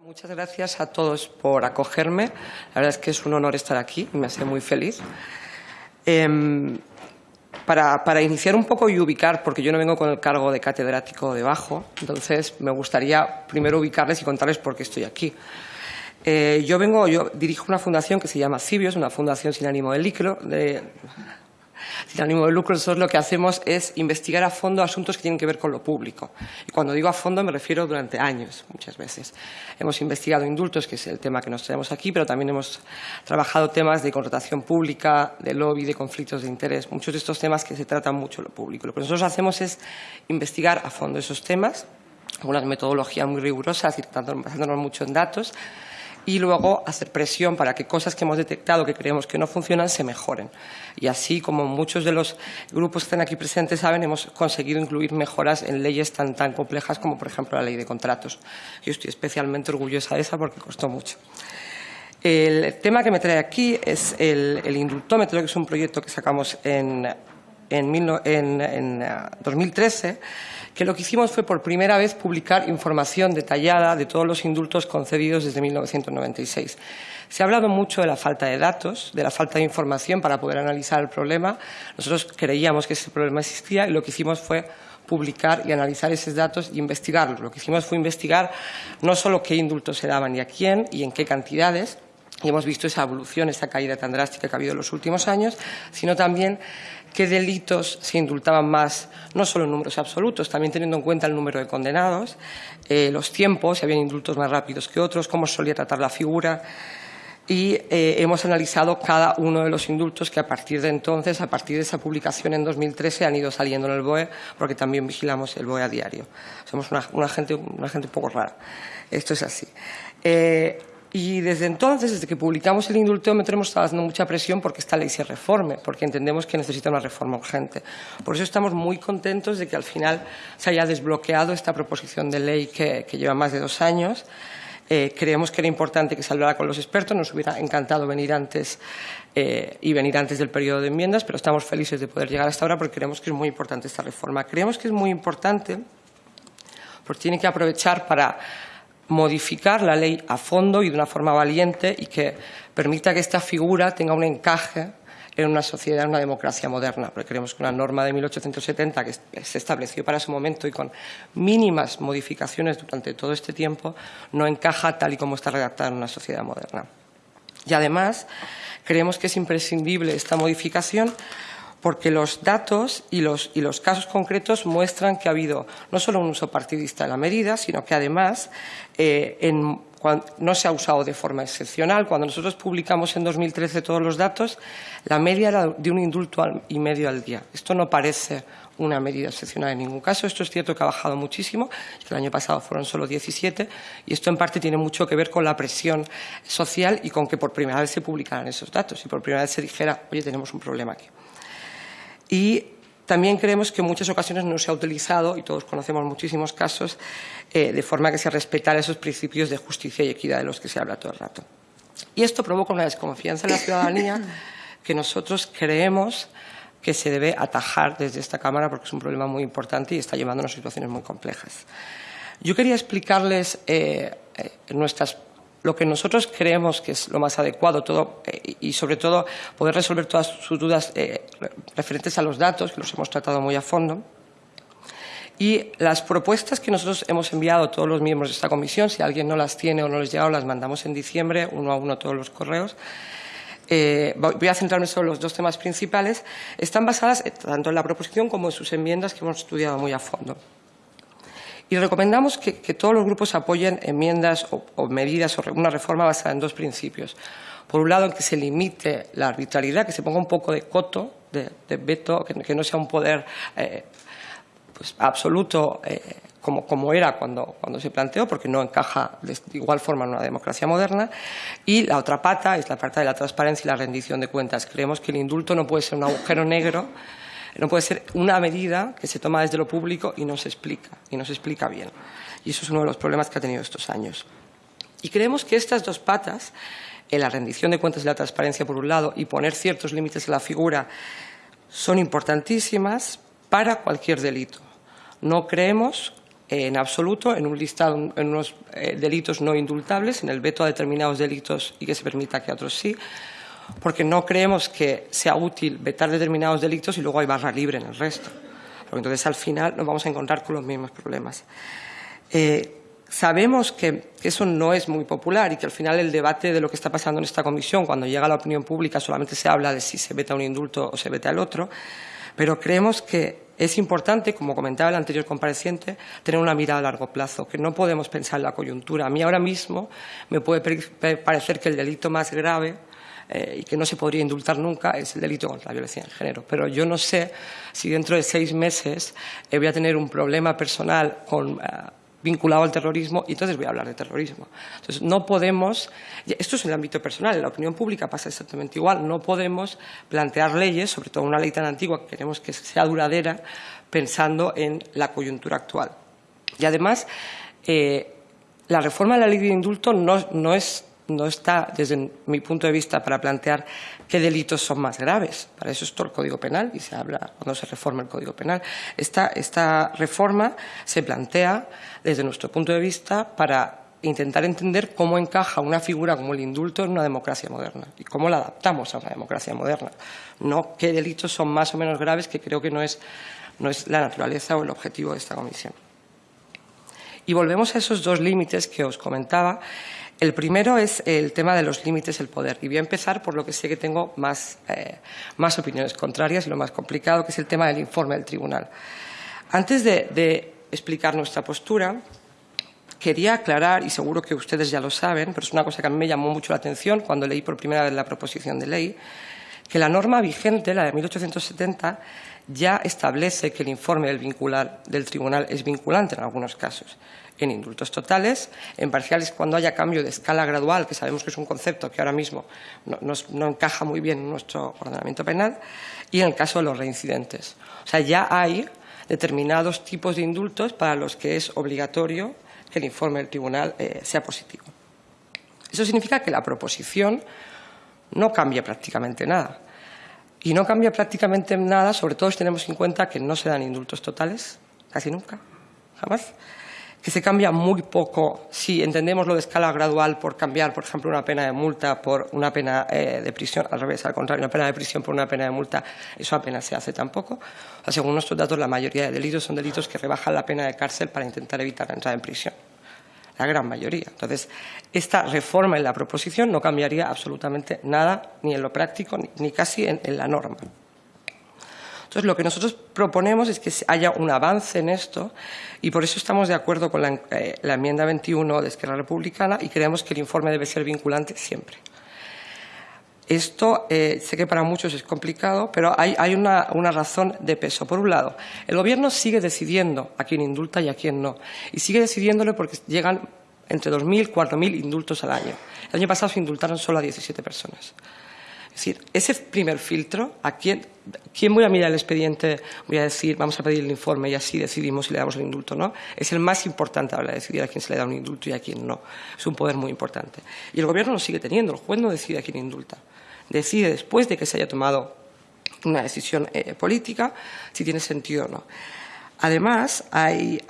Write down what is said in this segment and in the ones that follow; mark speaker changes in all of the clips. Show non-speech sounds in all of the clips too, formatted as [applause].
Speaker 1: Muchas gracias a todos por acogerme. La verdad es que es un honor estar aquí y me hace muy feliz. Em, para, para, iniciar un poco y ubicar, porque yo no vengo con el cargo de catedrático debajo, entonces me gustaría primero ubicarles y contarles por qué estoy aquí. Eh, yo vengo, yo dirijo una fundación que se llama Cibios, una fundación sin ánimo de lucro, de, sin ánimo de lucro, nosotros lo que hacemos es investigar a fondo asuntos que tienen que ver con lo público. Y cuando digo a fondo me refiero durante años, muchas veces. Hemos investigado indultos, que es el tema que nos traemos aquí, pero también hemos trabajado temas de contratación pública, de lobby, de conflictos de interés, muchos de estos temas que se tratan mucho en lo público. Lo que nosotros hacemos es investigar a fondo esos temas, con unas metodologías muy rigurosas y basándonos mucho en datos, y luego hacer presión para que cosas que hemos detectado que creemos que no funcionan se mejoren. Y así, como muchos de los grupos que están aquí presentes saben, hemos conseguido incluir mejoras en leyes tan, tan complejas como, por ejemplo, la ley de contratos. Yo estoy especialmente orgullosa de esa porque costó mucho. El tema que me trae aquí es el, el indultómetro, que es un proyecto que sacamos en, en, en, en 2013 que lo que hicimos fue por primera vez publicar información detallada de todos los indultos concedidos desde 1996. Se ha hablado mucho de la falta de datos, de la falta de información para poder analizar el problema. Nosotros creíamos que ese problema existía y lo que hicimos fue publicar y analizar esos datos y investigarlos. Lo que hicimos fue investigar no solo qué indultos se daban y a quién y en qué cantidades, y hemos visto esa evolución, esa caída tan drástica que ha habido en los últimos años, sino también qué delitos se indultaban más, no solo en números absolutos, también teniendo en cuenta el número de condenados, eh, los tiempos, si había indultos más rápidos que otros, cómo solía tratar la figura. Y eh, hemos analizado cada uno de los indultos que a partir de entonces, a partir de esa publicación en 2013, han ido saliendo en el BOE, porque también vigilamos el BOE a diario. Somos una, gente, una gente un poco rara. Esto es así. Eh, y desde entonces, desde que publicamos el indultómetro, hemos estado haciendo mucha presión porque esta ley se reforme, porque entendemos que necesita una reforma urgente. Por eso estamos muy contentos de que al final se haya desbloqueado esta proposición de ley que, lleva más de dos años. Eh, creemos que era importante que se con los expertos, nos hubiera encantado venir antes eh, y venir antes del periodo de enmiendas, pero estamos felices de poder llegar hasta ahora porque creemos que es muy importante esta reforma. Creemos que es muy importante porque tiene que aprovechar para modificar la ley a fondo y de una forma valiente y que permita que esta figura tenga un encaje en una sociedad, en una democracia moderna, porque creemos que una norma de 1870 que se estableció para su momento y con mínimas modificaciones durante todo este tiempo no encaja tal y como está redactada en una sociedad moderna. Y además, creemos que es imprescindible esta modificación porque los datos y los, casos concretos muestran que ha habido no solo un uso partidista de la medida, sino que además eh, no se ha usado de forma excepcional. Cuando nosotros publicamos en 2013 todos los datos, la media era de un indulto y medio al día. Esto no parece una medida excepcional en ningún caso. Esto es cierto que ha bajado muchísimo, el año pasado fueron solo 17, y esto en parte tiene mucho que ver con la presión social y con que por primera vez se publicaran esos datos y por primera vez se dijera, oye, tenemos un problema aquí. Y también creemos que en muchas ocasiones no se ha utilizado, y todos conocemos muchísimos casos, eh, de forma que se respetara esos principios de justicia y equidad de los que se habla todo el rato. Y esto provoca una desconfianza en la ciudadanía [coughs] que nosotros creemos que se debe atajar desde esta Cámara porque es un problema muy importante y está llevándonos a situaciones muy complejas. Yo quería explicarles eh, eh, nuestras lo que nosotros creemos que es lo más adecuado todo, eh, y sobre todo poder resolver todas sus dudas eh, referentes a los datos, que los hemos tratado muy a fondo. Y las propuestas que nosotros hemos enviado a todos los miembros de esta comisión, si alguien no las tiene o no les llega, las mandamos en diciembre, uno a uno todos los correos. Eh, voy a centrarme sobre los dos temas principales. Están basadas tanto en la proposición como en sus enmiendas que hemos estudiado muy a fondo. Y recomendamos que, todos los grupos apoyen enmiendas o, medidas o una reforma basada en dos principios. Por un lado, en que se limite la arbitrariedad, que se ponga un poco de coto, de, veto, que, no sea un poder eh, pues, absoluto eh, como, era cuando, cuando se planteó, porque no encaja de igual forma en una democracia moderna. Y la otra pata es la parte de la transparencia y la rendición de cuentas. Creemos que el indulto no puede ser un agujero negro no puede ser una medida que se toma desde lo público y no se explica, y no se explica bien. Y eso es uno de los problemas que ha tenido estos años. Y creemos que estas dos patas, en la rendición de cuentas y la transparencia por un lado y poner ciertos límites a la figura, son importantísimas para cualquier delito. No creemos en absoluto en un listado, en unos eh, delitos no indultables, en el veto a determinados delitos y que se permita que otros sí, porque no creemos que sea útil vetar determinados delitos y luego hay barra libre en el resto. Porque entonces al final nos vamos a encontrar con los mismos problemas. Eh, sabemos que, eso no es muy popular y que al final el debate de lo que está pasando en esta comisión, cuando llega a la opinión pública, solamente se habla de si se veta un indulto o se veta el otro, pero creemos que es importante, como comentaba el anterior compareciente, tener una mirada a largo plazo, que no podemos pensar en la coyuntura. A mí ahora mismo me puede parecer que el delito más grave eh, y que no se podría indultar nunca es el delito contra la violencia de género. Pero yo no sé si dentro de seis meses eh, voy a tener un problema personal con, eh, vinculado al terrorismo y entonces voy a hablar de terrorismo. Entonces, no podemos, esto es en el ámbito personal, en la opinión pública pasa exactamente igual, no podemos plantear leyes, sobre todo una ley tan antigua que queremos que sea duradera, pensando en la coyuntura actual. Y además, la reforma de la ley de indulto no, no es no está, desde mi punto de vista, para plantear qué delitos son más graves. Para eso está el Código Penal y se habla cuando se reforma el Código Penal. Esta, esta reforma se plantea, desde nuestro punto de vista, para intentar entender cómo encaja una figura como el indulto en una democracia moderna y cómo la adaptamos a una democracia moderna. No qué delitos son más o menos graves, que creo que no es, no es la naturaleza o el objetivo de esta comisión. Y volvemos a esos dos límites que os comentaba el primero es el tema de los límites del poder. Y voy a empezar por lo que sé que tengo más, eh, más opiniones contrarias y lo más complicado, que es el tema del informe del tribunal. Antes de, explicar nuestra postura, quería aclarar, y seguro que ustedes ya lo saben, pero es una cosa que a mí me llamó mucho la atención cuando leí por primera vez la proposición de ley, que la norma vigente, la de 1870, ya establece que el informe del, tribunal es vinculante en algunos casos en indultos totales, en parciales cuando haya cambio de escala gradual, que sabemos que es un concepto que ahora mismo no, encaja muy bien en nuestro ordenamiento penal, y en el caso de los reincidentes. O sea, ya hay determinados tipos de indultos para los que es obligatorio que el informe del tribunal eh, sea positivo. Eso significa que la proposición no cambia prácticamente nada. Y no cambia prácticamente nada, sobre todo si tenemos en cuenta que no se dan indultos totales, casi nunca, jamás que se cambia muy poco si entendemos lo de escala gradual por cambiar, por ejemplo, una pena de multa por una pena eh, de prisión, al revés, al contrario, una pena de prisión por una pena de multa, eso apenas se hace tampoco. según nuestros datos, la mayoría de delitos son delitos que rebajan la pena de cárcel para intentar evitar entrar en prisión. La gran mayoría. Entonces, esta reforma en la proposición no cambiaría absolutamente nada, ni en lo práctico, ni, casi en la norma. Entonces, lo que nosotros proponemos es que haya un avance en esto y por eso estamos de acuerdo con la, eh, enmienda 21 de Esquerra Republicana y creemos que el informe debe ser vinculante siempre. Esto eh, sé que para muchos es complicado, pero hay, una, razón de peso. Por un lado, el Gobierno sigue decidiendo a quién indulta y a quién no. Y sigue decidiéndolo porque llegan entre 2.000 y 4.000 indultos al año. El año pasado se indultaron solo a 17 personas. Es decir, ese primer filtro, ¿a quién, quién voy a mirar el expediente? Voy a decir, vamos a pedir el informe y así decidimos si le damos el indulto o no. Es el más importante a la de decidir a quién se le da un indulto y a quién no. Es un poder muy importante. Y el Gobierno lo sigue teniendo. El juez no decide a quién indulta. Decide después de que se haya tomado una decisión eh, política si tiene sentido o no. Además, hay,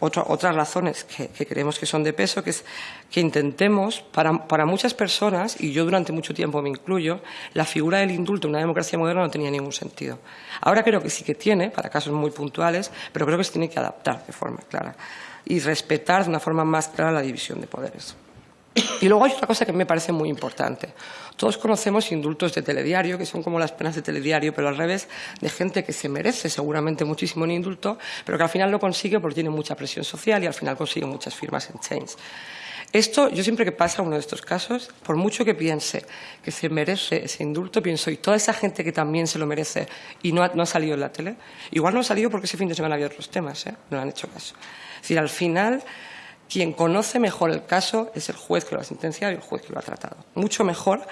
Speaker 1: otras razones que, creemos que son de peso, que es que intentemos, para, muchas personas, y yo durante mucho tiempo me incluyo, la figura del indulto en una democracia moderna no tenía ningún sentido. Ahora creo que sí que tiene, para casos muy puntuales, pero creo que se tiene que adaptar de forma clara y respetar de una forma más clara la división de poderes. Y luego hay otra cosa que me parece muy importante. Todos conocemos indultos de telediario, que son como las penas de telediario, pero al revés, de gente que se merece seguramente muchísimo un indulto, pero que al final lo consigue porque tiene mucha presión social y al final consigue muchas firmas en Change. Esto, yo siempre que pasa uno de estos casos, por mucho que piense que se merece ese indulto, pienso, y toda esa gente que también se lo merece y no ha, salido en la tele, igual no ha salido porque ese fin de semana había otros temas, ¿eh? no han hecho caso. Es decir, al final quien conoce mejor el caso es el juez que lo ha sentenciado y el juez que lo ha tratado. Mucho mejor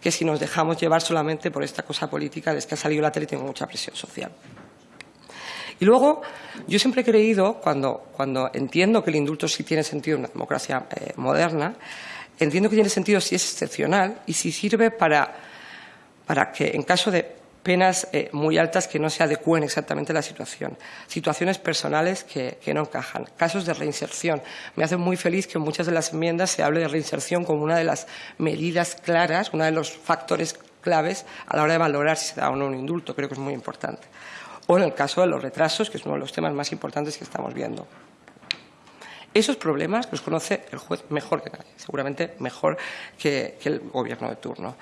Speaker 1: que si nos dejamos llevar solamente por esta cosa política de que ha salido la tele y tengo mucha presión social. Y luego, yo siempre he creído, cuando, cuando entiendo que el indulto sí tiene sentido en una democracia eh, moderna, entiendo que tiene sentido si es excepcional y si sirve para, para que, en caso de penas eh, muy altas que no se adecúen exactamente a la situación, situaciones personales que, no encajan, casos de reinserción. Me hace muy feliz que en muchas de las enmiendas se hable de reinserción como una de las medidas claras, uno de los factores claves a la hora de valorar si se da o no un indulto. Creo que es muy importante. O en el caso de los retrasos, que es uno de los temas más importantes que estamos viendo. Esos problemas los conoce el juez mejor que nadie, seguramente mejor que el gobierno de turno.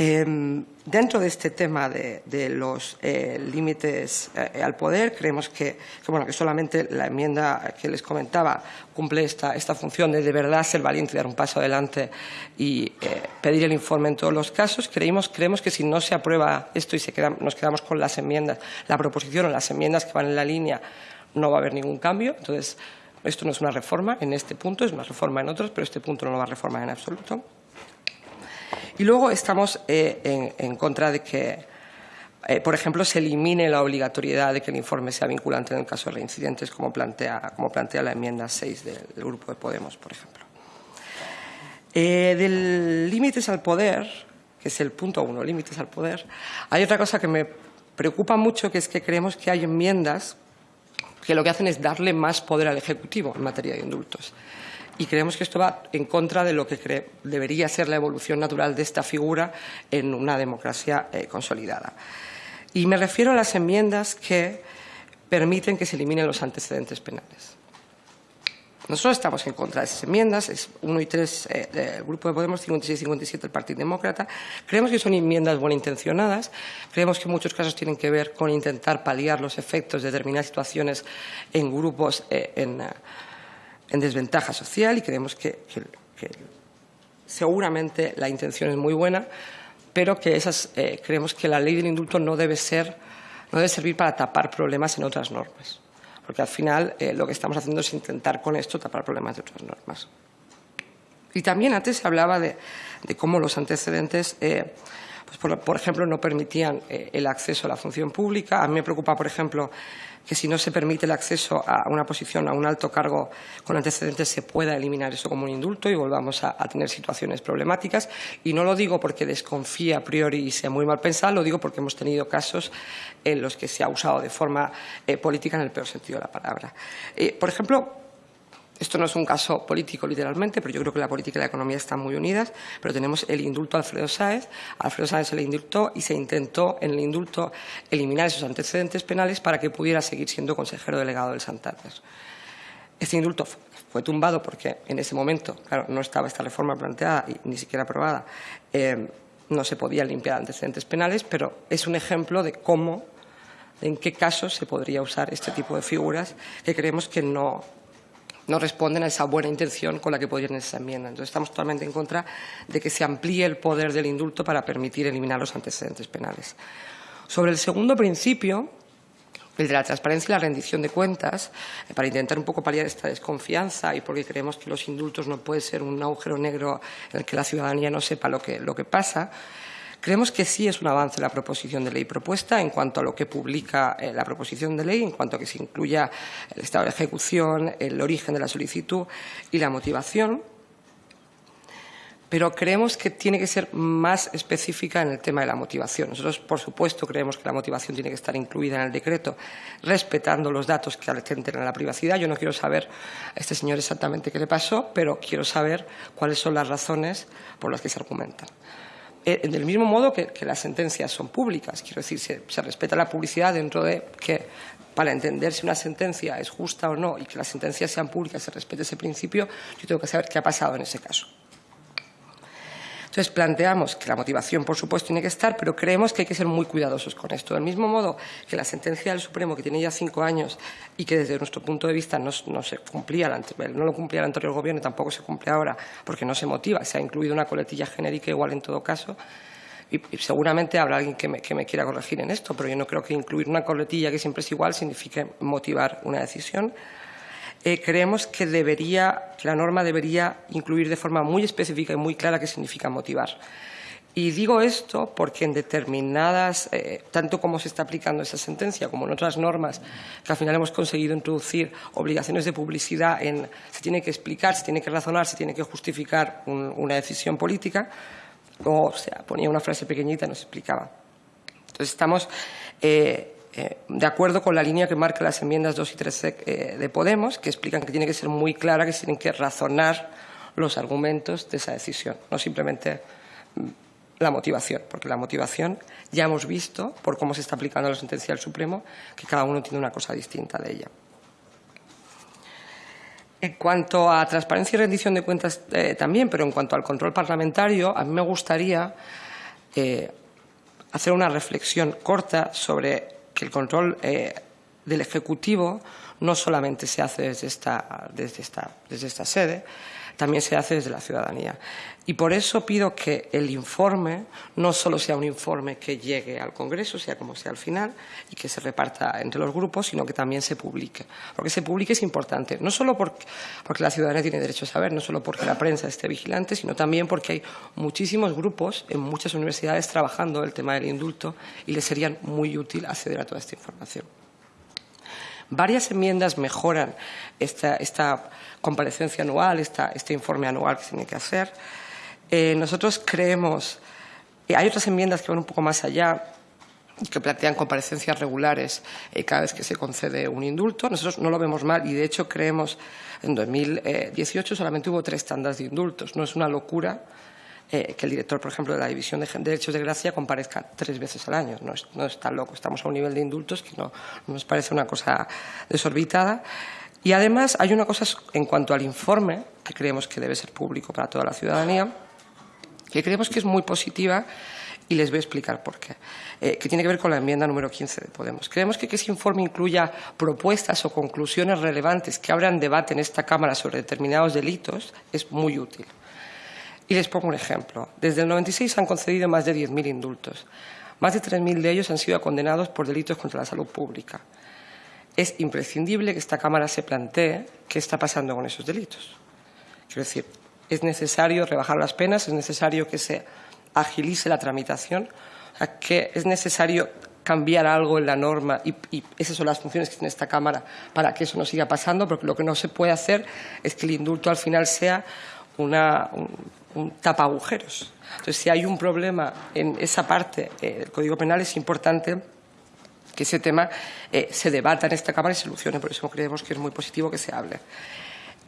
Speaker 1: Em, dentro de este tema de, los eh, límites eh, al poder, creemos que, bueno, que solamente la enmienda que les comentaba cumple esta, esta función de de verdad ser valiente, dar un paso adelante y eh, pedir el informe en todos los casos. Creemos, creemos que si no se aprueba esto y se nos quedamos con las enmiendas, la proposición o las enmiendas que van en la línea, no va a haber ningún cambio. Entonces, esto no es una reforma en este punto, es una reforma en otros, pero este punto no lo va a reformar en absoluto. Y luego estamos eh, en, contra de que, eh, por ejemplo, se elimine la obligatoriedad de que el informe sea vinculante en el caso de reincidentes, como plantea, como plantea la enmienda 6 del, Grupo de Podemos, por ejemplo. Eh, del límites al poder, que es el punto uno, límites al poder, hay otra cosa que me preocupa mucho, que es que creemos que hay enmiendas que lo que hacen es darle más poder al Ejecutivo en materia de indultos y creemos que esto va en contra de lo que debería ser la evolución natural de esta figura en una democracia eh, consolidada. Y me refiero a las enmiendas que permiten que se eliminen los antecedentes penales. Nosotros estamos en contra de esas enmiendas, es 1 y 3 eh, del Grupo de Podemos, 56 y 57 del Partido Demócrata. Creemos que son enmiendas buenas intencionadas, creemos que en muchos casos tienen que ver con intentar paliar los efectos de determinadas situaciones en grupos, eh, en, en desventaja social y creemos que, seguramente la intención es muy buena, pero que esas, eh, creemos que la ley del indulto no debe, ser, no debe servir para tapar problemas en otras normas, porque al final eh, lo que estamos haciendo es intentar con esto tapar problemas de otras normas. Y también antes se hablaba de, cómo los antecedentes, eh, pues por, ejemplo, no permitían el acceso a la función pública. A mí me preocupa, por ejemplo, que si no se permite el acceso a una posición, a un alto cargo con antecedentes, se pueda eliminar eso como un indulto y volvamos a, tener situaciones problemáticas. Y no lo digo porque desconfíe a priori y sea muy mal pensado, lo digo porque hemos tenido casos en los que se ha usado de forma eh, política en el peor sentido de la palabra. Eh, por ejemplo, esto no es un caso político literalmente, pero yo creo que la política y la economía están muy unidas. Pero tenemos el indulto a Alfredo Sáez. Alfredo Sáez se le indultó y se intentó en el indulto eliminar esos antecedentes penales para que pudiera seguir siendo consejero delegado del Santander. Este indulto fue tumbado porque en ese momento, claro, no estaba esta reforma planteada y ni siquiera aprobada. Eh, no se podían limpiar antecedentes penales, pero es un ejemplo de cómo, en qué casos se podría usar este tipo de figuras que creemos que no, no responden a esa buena intención con la que podrían esa enmienda. Entonces, estamos totalmente en contra de que se amplíe el poder del indulto para permitir eliminar los antecedentes penales. Sobre el segundo principio, el de la transparencia y la rendición de cuentas, eh, para intentar un poco paliar esta desconfianza y porque creemos que los indultos no pueden ser un agujero negro en el que la ciudadanía no sepa lo que, lo que pasa, Creemos que sí es un avance la proposición de ley propuesta en cuanto a lo que publica eh, la proposición de ley, en cuanto a que se incluya el estado de ejecución, el origen de la solicitud y la motivación pero creemos que tiene que ser más específica en el tema de la motivación. Nosotros, por supuesto, creemos que la motivación tiene que estar incluida en el decreto, respetando los datos que atenten a la privacidad. Yo no quiero saber a este señor exactamente qué le pasó, pero quiero saber cuáles son las razones por las que se argumentan. Eh, del mismo modo que, las sentencias son públicas. Quiero decir, se, se respeta la publicidad dentro de que para entender si una sentencia es justa o no y que las sentencias sean públicas, se respete ese principio, yo tengo que saber qué ha pasado en ese caso. Entonces planteamos que la motivación, por supuesto, tiene que estar, pero creemos que hay que ser muy cuidadosos con esto. Del mismo modo que la sentencia del Supremo, que tiene ya cinco años y que desde nuestro punto de vista no, se cumplía, no lo cumplía el anterior gobierno y tampoco se cumple ahora porque no se motiva, se ha incluido una coletilla genérica igual en todo caso, y, seguramente habrá alguien que me, que me, quiera corregir en esto, pero yo no creo que incluir una coletilla que siempre es igual signifique motivar una decisión. Eh, creemos que, debería, que la norma debería incluir de forma muy específica y muy clara qué significa motivar. Y digo esto porque en determinadas, eh, tanto como se está aplicando esa sentencia como en otras normas, que al final hemos conseguido introducir obligaciones de publicidad en se tiene que explicar, se tiene que razonar, se tiene que justificar una decisión política, o sea, ponía una frase pequeñita y nos explicaba Entonces, estamos eh, eh, de acuerdo con la línea que marcan las enmiendas 2 y 3 eh, de Podemos, que explican que tiene que ser muy clara, que tienen que razonar los argumentos de esa decisión, no simplemente mm, la motivación, porque la motivación ya hemos visto, por cómo se está aplicando la sentencia del Supremo, que cada uno tiene una cosa distinta de ella. En cuanto a transparencia y rendición de cuentas eh, también, pero en cuanto al control parlamentario, a mí me gustaría eh, hacer una reflexión corta sobre que el control eh, del Ejecutivo no solamente se hace desde esta, desde esta, desde esta sede, también se hace desde la ciudadanía. Y por eso pido que el informe no solo sea un informe que llegue al Congreso, sea como sea al final, y que se reparta entre los grupos, sino que también se publique. Porque se publique es importante, no solo porque, porque la ciudadanía tiene derecho a saber, no solo porque la prensa esté vigilante, sino también porque hay muchísimos grupos en muchas universidades trabajando el tema del indulto y les sería muy útil acceder a toda esta información. Varias enmiendas mejoran esta, esta comparecencia anual, este informe anual que se tiene que hacer. Eh, nosotros creemos, y hay otras enmiendas que van un poco más allá, que plantean comparecencias regulares eh, cada vez que se concede un indulto. Nosotros no lo vemos mal y, de hecho, creemos en 2018 solamente hubo tres tandas de indultos. No es una locura eh, que el director, por ejemplo, de la División de Derechos de Gracia comparezca tres veces al año. No es, no es tan loco. Estamos a un nivel de indultos que no, nos parece una cosa desorbitada. Y además hay una cosa en cuanto al informe, que creemos que debe ser público para toda la ciudadanía, que creemos que es muy positiva y les voy a explicar por qué, eh, que tiene que ver con la enmienda número 15 de Podemos. Creemos que que ese informe incluya propuestas o conclusiones relevantes que abran debate en esta Cámara sobre determinados delitos es muy útil. Y les pongo un ejemplo. Desde el 96 se han concedido más de 10.000 indultos. Más de 3.000 de ellos han sido condenados por delitos contra la salud pública. Es imprescindible que esta Cámara se plantee qué está pasando con esos delitos. Quiero decir, es necesario rebajar las penas, es necesario que se agilice la tramitación, que es necesario cambiar algo en la norma y, esas son las funciones que tiene esta Cámara para que eso no siga pasando, porque lo que no se puede hacer es que el indulto al final sea una, un, un tapa agujeros. Entonces, si hay un problema en esa parte eh, del Código Penal, es importante que ese tema eh, se debata en esta Cámara y se solucione. Por eso creemos que es muy positivo que se hable.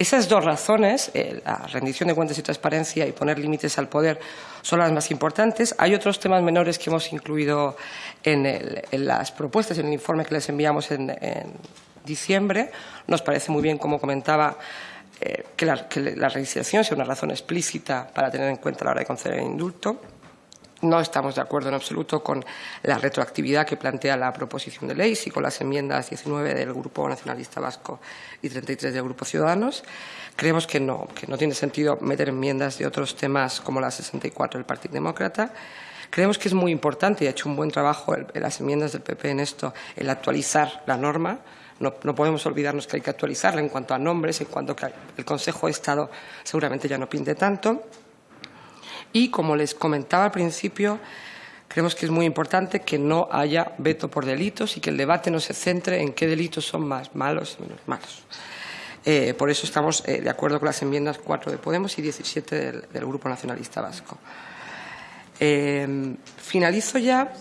Speaker 1: Esas dos razones, eh, la rendición de cuentas y transparencia y poner límites al poder, son las más importantes. Hay otros temas menores que hemos incluido en, las propuestas, en el informe que les enviamos en, diciembre. Nos parece muy bien, como comentaba, eh, que, la, que sea una razón explícita para tener en cuenta a la hora de conceder el indulto. No estamos de acuerdo en absoluto con la retroactividad que plantea la proposición de ley y con las enmiendas 19 del Grupo Nacionalista Vasco y 33 del Grupo Ciudadanos. Creemos que no, que no tiene sentido meter enmiendas de otros temas como la 64 del Partido Demócrata. Creemos que es muy importante y ha hecho un buen trabajo las enmiendas del PP en esto, el actualizar la norma no, no, podemos olvidarnos que hay que actualizarla en cuanto a nombres, en cuanto que el Consejo de Estado seguramente ya no pinte tanto. Y, como les comentaba al principio, creemos que es muy importante que no haya veto por delitos y que el debate no se centre en qué delitos son más malos y menos malos. Eh, por eso estamos eh, de acuerdo con las enmiendas 4 de Podemos y 17 del, Grupo Nacionalista Vasco. Eh, finalizo ya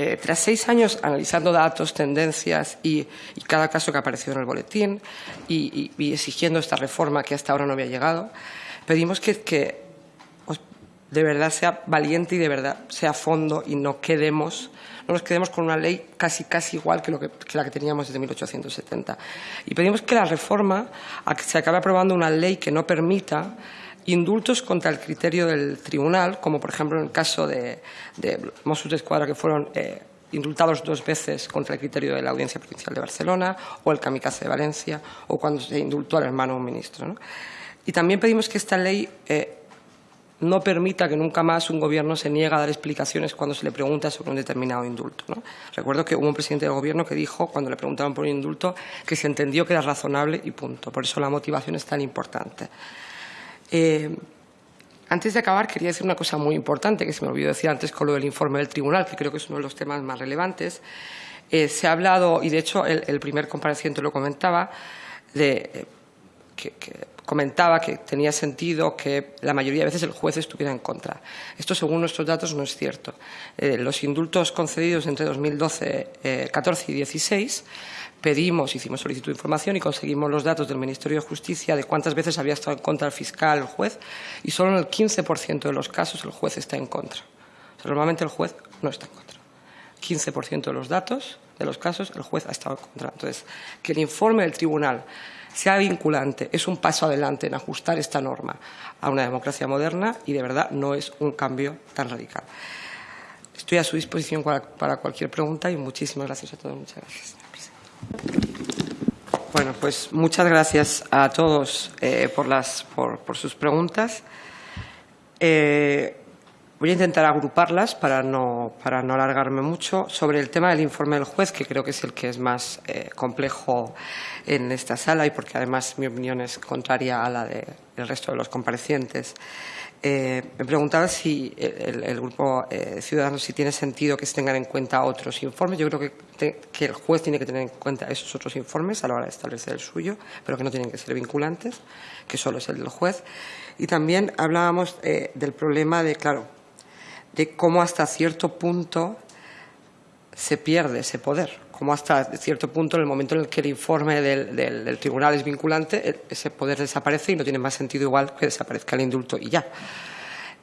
Speaker 1: eh, tras seis años analizando datos, tendencias y, cada caso que apareció en el boletín y, exigiendo esta reforma que hasta ahora no había llegado, pedimos que, de verdad sea valiente y de verdad sea a fondo y no quedemos no nos quedemos con una ley casi casi igual que, que, que la que teníamos desde 1870. Y pedimos que la reforma se acabe aprobando una ley que no permita indultos contra el criterio del tribunal, como por ejemplo en el caso de, de Mossos de Escuadra que fueron eh, indultados dos veces contra el criterio de la Audiencia Provincial de Barcelona, o el kamikaze de Valencia, o cuando se indultó al hermano de un ministro. ¿no? Y también pedimos que esta ley eh, no permita que nunca más un gobierno se niegue a dar explicaciones cuando se le pregunta sobre un determinado indulto. Recuerdo que hubo un presidente del gobierno que dijo, cuando le preguntaban por un indulto, que se entendió que era razonable y punto. Por eso la motivación es tan importante. Eh, antes de acabar, quería decir una cosa muy importante que se me olvidó decir antes con lo del informe del tribunal, que creo que es uno de los temas más relevantes. Eh, se ha hablado, y de hecho el, el, primer compareciente lo comentaba, de comentaba que tenía sentido que la mayoría de veces el juez estuviera en contra. Esto, según nuestros datos, no es cierto. Eh, los indultos concedidos entre 2012, 14 y 16 pedimos, hicimos solicitud de información y conseguimos los datos del Ministerio de Justicia de cuántas veces había estado en contra el fiscal, el juez, y solo en el 15% de los casos el juez está en contra. normalmente el juez no está en contra. 15% de los datos de los casos el juez ha estado en contra. Entonces, que el informe del tribunal sea vinculante es un paso adelante en ajustar esta norma a una democracia moderna y de verdad no es un cambio tan radical. Estoy a su disposición para, cualquier pregunta y muchísimas gracias a todos. Muchas gracias. Bueno, pues muchas gracias a todos eh, por, las, por, sus preguntas. Eh, Voy a intentar agruparlas para no, para no alargarme mucho. Sobre el tema del informe del juez, que creo que es el que es más eh, complejo en esta sala y porque además mi opinión es contraria a la del resto de los comparecientes. Eh, me preguntaba si el, grupo eh, Ciudadanos si tiene sentido que se tengan en cuenta otros informes. Yo creo que, que, el juez tiene que tener en cuenta esos otros informes a la hora de establecer el suyo, pero que no tienen que ser vinculantes, que solo es el del juez. Y también hablábamos eh, del problema de, claro, de cómo hasta cierto punto se pierde ese poder, cómo hasta cierto punto en el momento en el que el informe del, tribunal es vinculante, ese poder desaparece y no tiene más sentido igual que desaparezca el indulto y ya.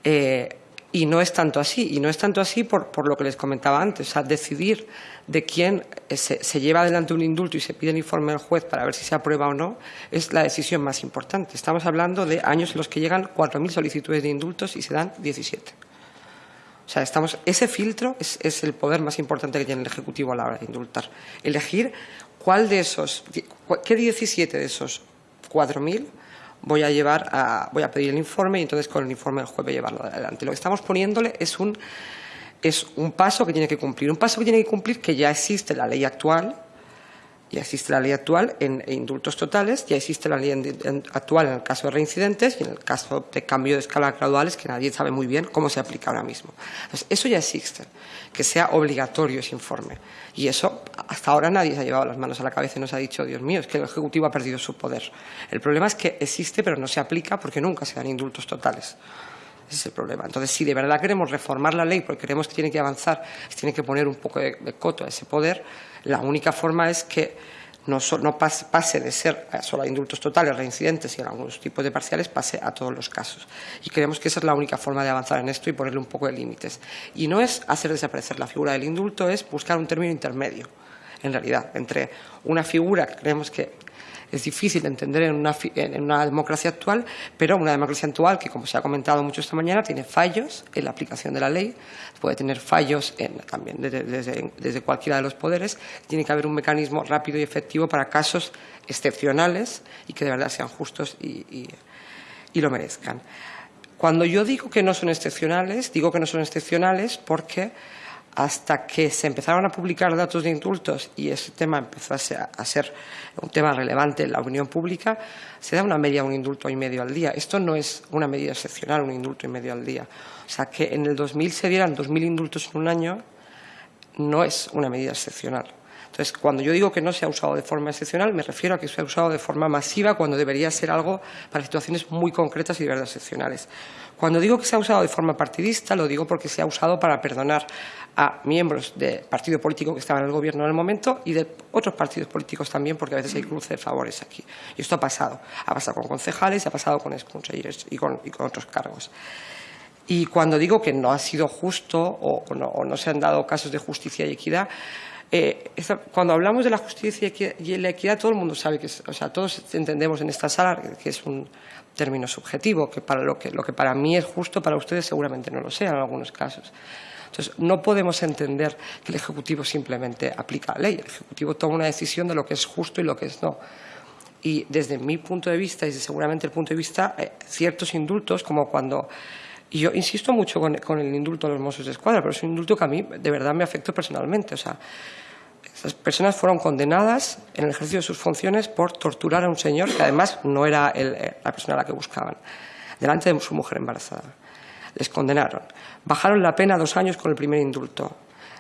Speaker 1: Eh, y no es tanto así, y no es tanto así por, lo que les comentaba antes, o sea, decidir de quién se, se, lleva adelante un indulto y se pide el informe del juez para ver si se aprueba o no, es la decisión más importante. Estamos hablando de años en los que llegan 4.000 solicitudes de indultos y se dan 17. O sea, estamos, ese filtro es, el poder más importante que tiene el Ejecutivo a la hora de indultar. Elegir cuál de esos, qué 17 de esos 4.000 voy a llevar a, voy a pedir el informe y entonces con el informe del juez llevarlo adelante. Lo que estamos poniéndole es un, es un paso que tiene que cumplir. Un paso que tiene que cumplir que ya existe la ley actual, ya existe la ley actual en indultos totales, ya existe la ley actual en el caso de reincidentes y en el caso de cambio de escala graduales, que nadie sabe muy bien cómo se aplica ahora mismo. Entonces, eso ya existe, que sea obligatorio ese informe. Y eso, hasta ahora nadie se ha llevado las manos a la cabeza y nos ha dicho, Dios mío, es que el Ejecutivo ha perdido su poder. El problema es que existe, pero no se aplica porque nunca se dan indultos totales. Ese es el problema. Entonces, si de verdad queremos reformar la ley porque queremos que tiene que avanzar, tiene que poner un poco de, coto a ese poder, la única forma es que no, pase, de ser solo a indultos totales, reincidentes y en algunos tipos de parciales, pase a todos los casos. Y creemos que esa es la única forma de avanzar en esto y ponerle un poco de límites. Y no es hacer desaparecer la figura del indulto, es buscar un término intermedio, en realidad, entre una figura que creemos que es difícil de entender en una, democracia actual, pero una democracia actual que, como se ha comentado mucho esta mañana, tiene fallos en la aplicación de la ley, puede tener fallos también desde, cualquiera de los poderes. Tiene que haber un mecanismo rápido y efectivo para casos excepcionales y que de verdad sean justos y lo merezcan. Cuando yo digo que no son excepcionales, digo que no son excepcionales porque hasta que se empezaron a publicar datos de indultos y ese tema empezó a ser, un tema relevante en la opinión pública, se da una media un indulto y medio al día. Esto no es una medida excepcional, un indulto y medio al día. O sea, que en el 2000 se dieran 2.000 indultos en un año no es una medida excepcional. Entonces, cuando yo digo que no se ha usado de forma excepcional, me refiero a que se ha usado de forma masiva cuando debería ser algo para situaciones muy concretas y de verdad excepcionales. Cuando digo que se ha usado de forma partidista, lo digo porque se ha usado para perdonar a miembros de partido político que estaban en el gobierno en el momento y de otros partidos políticos también, porque a veces hay cruce de favores aquí. Y esto ha pasado. Ha pasado con concejales, ha pasado con exconsellers y con, y con otros cargos. Y cuando digo que no ha sido justo o no se han dado casos de justicia y equidad, eh, cuando hablamos de la justicia y la equidad, todo el mundo sabe que, o sea, todos entendemos en esta sala que es un término subjetivo, que para lo que, lo que para mí es justo, para ustedes seguramente no lo sea en algunos casos. Entonces, no podemos entender que el Ejecutivo simplemente aplica la ley. El Ejecutivo toma una decisión de lo que es justo y lo que es no. Y desde mi punto de vista, y seguramente el punto de vista, eh, ciertos indultos, como cuando y yo insisto mucho con, el indulto a los Mossos de Escuadra, pero es un indulto que a mí de verdad me afectó personalmente. O sea, esas personas fueron condenadas en el ejercicio de sus funciones por torturar a un señor que además no era eh, la persona a la que buscaban, delante de su mujer embarazada. Les condenaron. Bajaron la pena dos años con el primer indulto.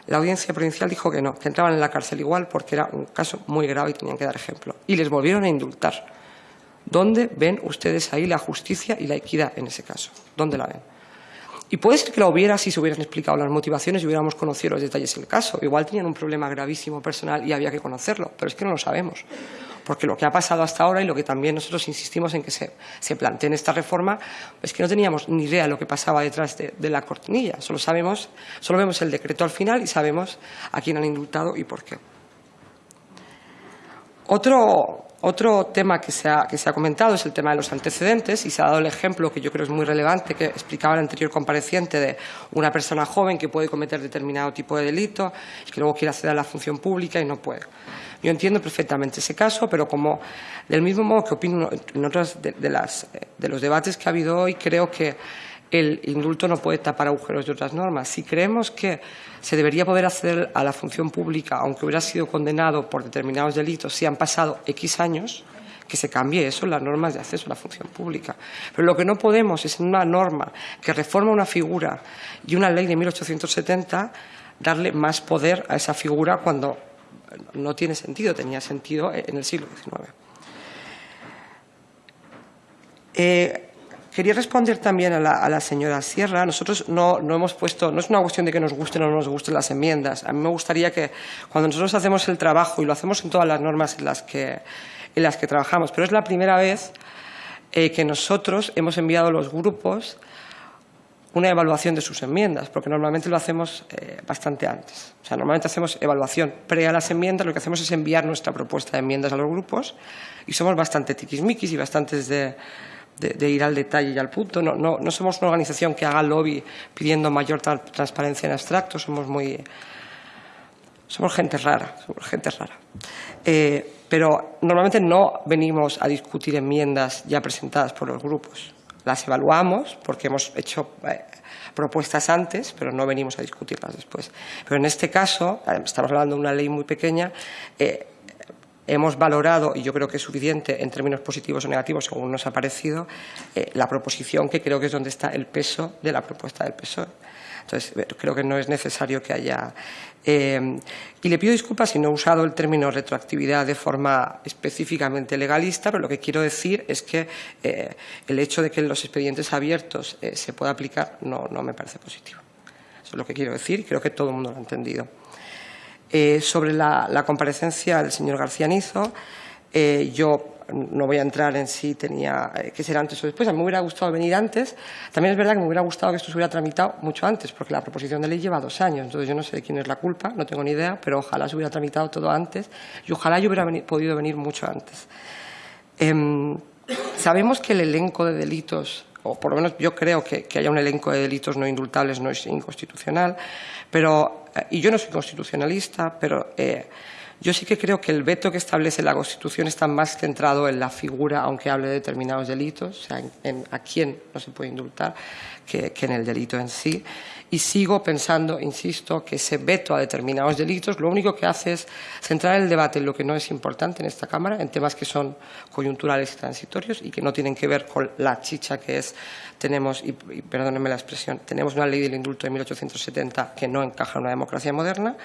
Speaker 1: La audiencia provincial dijo que no, que entraban en la cárcel igual porque era un caso muy grave y tenían que dar ejemplo. Y les volvieron a indultar ¿Dónde ven ustedes ahí la justicia y la equidad en ese caso? ¿Dónde la ven? Y puede ser que la hubiera si se hubieran explicado las motivaciones y hubiéramos conocido los detalles del caso. Igual tenían un problema gravísimo personal y había que conocerlo, pero es que no lo sabemos. Porque lo que ha pasado hasta ahora y lo que también nosotros insistimos en que se, plantee en esta reforma es que no teníamos ni idea de lo que pasaba detrás de, de la cortinilla. Solo sabemos, solo vemos el decreto al final y sabemos a quién han indultado y por qué. Otro, otro tema que se, ha, que se, ha, comentado es el tema de los antecedentes y se ha dado el ejemplo que yo creo es muy relevante que explicaba el anterior compareciente de una persona joven que puede cometer determinado tipo de delito y que luego quiere acceder a la función pública y no puede. Yo entiendo perfectamente ese caso, pero como del mismo modo que opino en otros de, de, las, de los debates que ha habido hoy, creo que el indulto no puede tapar agujeros de otras normas. Si creemos que se debería poder acceder a la función pública, aunque hubiera sido condenado por determinados delitos, si han pasado X años, que se cambie eso en las normas de acceso a la función pública. Pero lo que no podemos es en una norma que reforma una figura y una ley de 1870 darle más poder a esa figura cuando no tiene sentido, tenía sentido en el siglo XIX. Quería responder también a la, señora Sierra. Nosotros no, no, hemos puesto, no es una cuestión de que nos gusten o no nos gusten las enmiendas. A mí me gustaría que cuando nosotros hacemos el trabajo, y lo hacemos en todas las normas en las que, en las que trabajamos, pero es la primera vez eh, que nosotros hemos enviado a los grupos una evaluación de sus enmiendas, porque normalmente lo hacemos eh, bastante antes. O sea, normalmente hacemos evaluación pre a las enmiendas, lo que hacemos es enviar nuestra propuesta de enmiendas a los grupos y somos bastante tiquismiquis y bastantes de de, ir al detalle y al punto. No, no, no, somos una organización que haga lobby pidiendo mayor tra transparencia en abstracto, somos muy... Somos gente rara, somos gente rara. Eh, pero normalmente no venimos a discutir enmiendas ya presentadas por los grupos. Las evaluamos porque hemos hecho eh, propuestas antes, pero no venimos a discutirlas después. Pero en este caso, estamos hablando de una ley muy pequeña, eh, hemos valorado, y yo creo que es suficiente en términos positivos o negativos, según nos ha parecido, eh, la proposición, que creo que es donde está el peso de la propuesta del PSOE. Entonces, creo que no es necesario que haya... Eh, y le pido disculpas si no he usado el término retroactividad de forma específicamente legalista, pero lo que quiero decir es que eh, el hecho de que los expedientes abiertos eh, se pueda aplicar no, no me parece positivo. Eso es lo que quiero decir y creo que todo el mundo lo ha entendido. Eh, sobre la, comparecencia del señor García Nizo, eh, yo no voy a entrar en si tenía eh, que ser antes o después. A mí me hubiera gustado venir antes. También es verdad que me hubiera gustado que esto se hubiera tramitado mucho antes, porque la proposición de ley lleva dos años. Entonces yo no sé de quién es la culpa, no tengo ni idea, pero ojalá se hubiera tramitado todo antes y ojalá yo hubiera podido venir mucho antes. Eh, sabemos que el elenco de delitos o por lo menos yo creo que, haya un elenco de delitos no indultables no es inconstitucional, pero, eh, y yo no soy constitucionalista, pero eh, yo sí que creo que el veto que establece la Constitución está más centrado en la figura, aunque hable de determinados delitos, o sea, en, a quién no se puede indultar, que, que en el delito en sí. Y sigo pensando, insisto, que ese veto a determinados delitos lo único que hace es centrar el debate en lo que no es importante en esta Cámara, en temas que son coyunturales y transitorios y que no tienen que ver con la chicha que es, tenemos, y, y perdónenme la expresión, tenemos una ley del indulto de 1870 que no encaja en una democracia moderna,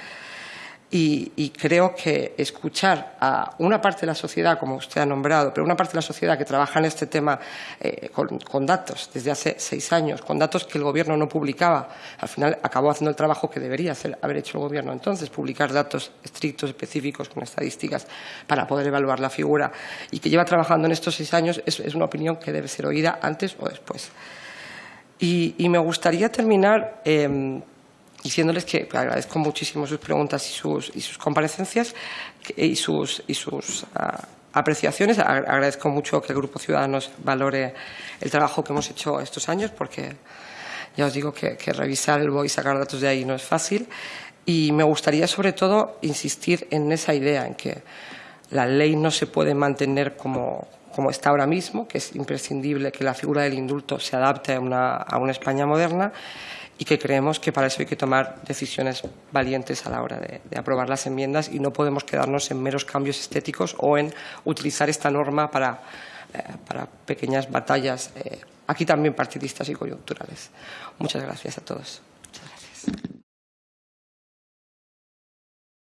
Speaker 1: y, creo que escuchar a una parte de la sociedad, como usted ha nombrado, pero una parte de la sociedad que trabaja en este tema eh, con, datos desde hace seis años, con datos que el Gobierno no publicaba, al final acabó haciendo el trabajo que debería haber hecho el Gobierno entonces, publicar datos estrictos, específicos, con estadísticas, para poder evaluar la figura, y que lleva trabajando en estos seis años, es, una opinión que debe ser oída antes o después. Y, me gustaría terminar... Eh, diciéndoles que agradezco muchísimo sus preguntas y sus, y sus comparecencias y sus, y sus uh, apreciaciones. Agradezco mucho que el Grupo Ciudadanos valore el trabajo que hemos hecho estos años, porque ya os digo que, que revisar el BOE y sacar datos de ahí no es fácil. Y me gustaría, sobre todo, insistir en esa idea, en que la ley no se puede mantener como, como está ahora mismo, que es imprescindible que la figura del indulto se adapte a una, a una España moderna, y que creemos que para eso hay que tomar decisiones valientes a la hora de, aprobar las enmiendas y no podemos quedarnos en meros cambios estéticos o en utilizar esta norma para, eh, para pequeñas batallas, eh, aquí también partidistas y coyunturales. Muchas gracias a todos.